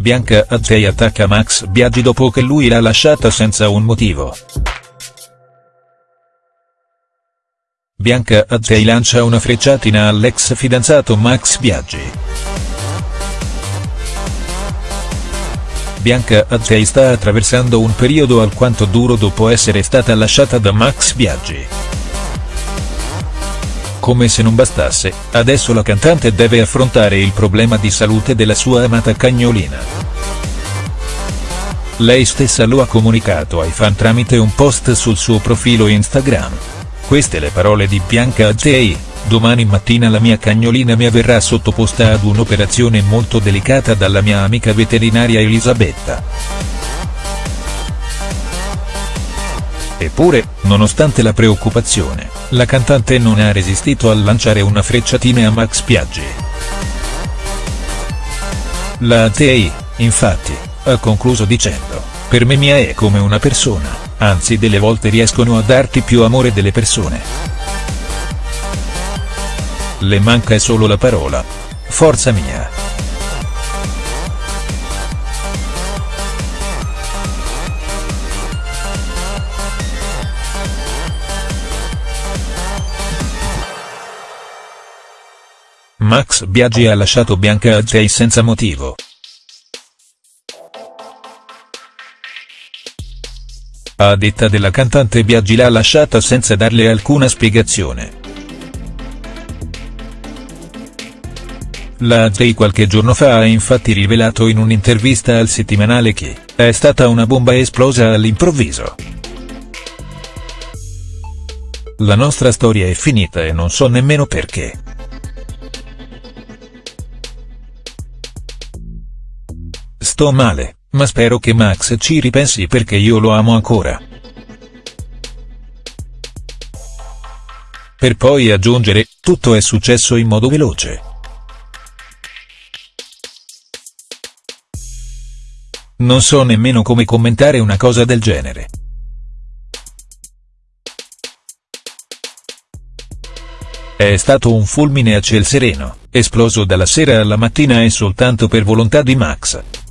Bianca Azzei attacca Max Biaggi dopo che lui l'ha lasciata senza un motivo. Bianca Azzei lancia una frecciatina all'ex fidanzato Max Biaggi. Bianca Azzei sta attraversando un periodo alquanto duro dopo essere stata lasciata da Max Biaggi. Come se non bastasse, adesso la cantante deve affrontare il problema di salute della sua amata cagnolina. Lei stessa lo ha comunicato ai fan tramite un post sul suo profilo Instagram. Queste le parole di Bianca Azzei, domani mattina la mia cagnolina mi verrà sottoposta ad un'operazione molto delicata dalla mia amica veterinaria Elisabetta. Eppure, nonostante la preoccupazione, la cantante non ha resistito a lanciare una frecciatina a Max Piaggi. La ATI, infatti, ha concluso dicendo, per me Mia è come una persona, anzi delle volte riescono a darti più amore delle persone. Le manca solo la parola. Forza mia. Max Biaggi ha lasciato Bianca Azzei senza motivo. A detta della cantante Biaggi l'ha lasciata senza darle alcuna spiegazione. La Azzei qualche giorno fa ha infatti rivelato in un'intervista al settimanale che, è stata una bomba esplosa all'improvviso. La nostra storia è finita e non so nemmeno perché. Sto male, ma spero che Max ci ripensi perché io lo amo ancora. Per poi aggiungere, tutto è successo in modo veloce. Non so nemmeno come commentare una cosa del genere. È stato un fulmine a ciel sereno, esploso dalla sera alla mattina e soltanto per volontà di Max.